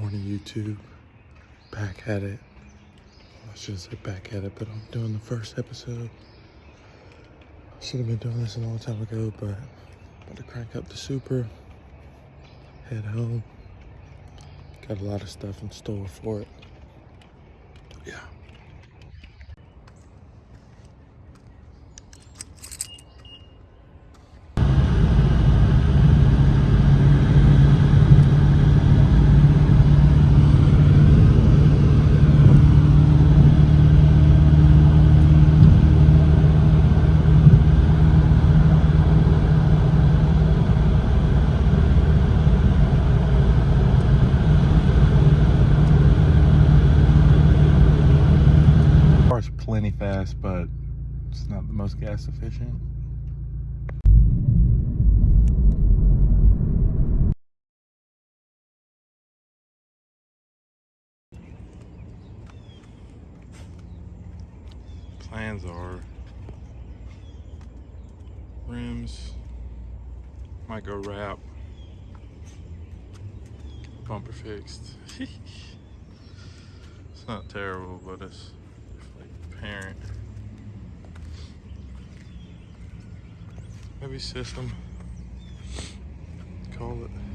Morning YouTube. Back at it. I shouldn't say back at it, but I'm doing the first episode. I should have been doing this a long time ago, but I'm about to crank up the super. Head home. Got a lot of stuff in store for it. Yeah. Plenty fast, but it's not the most gas efficient. Plans are rims, might go wrap, bumper fixed. it's not terrible, but it's parent. Maybe system. Call it.